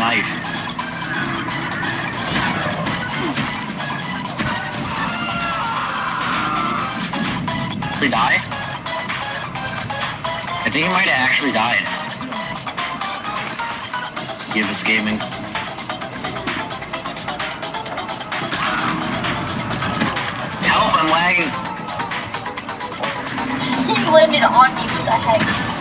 knife. Did he die? I think he might have actually died. Give us gaming. Help, I'm lagging. He landed on me What the heck?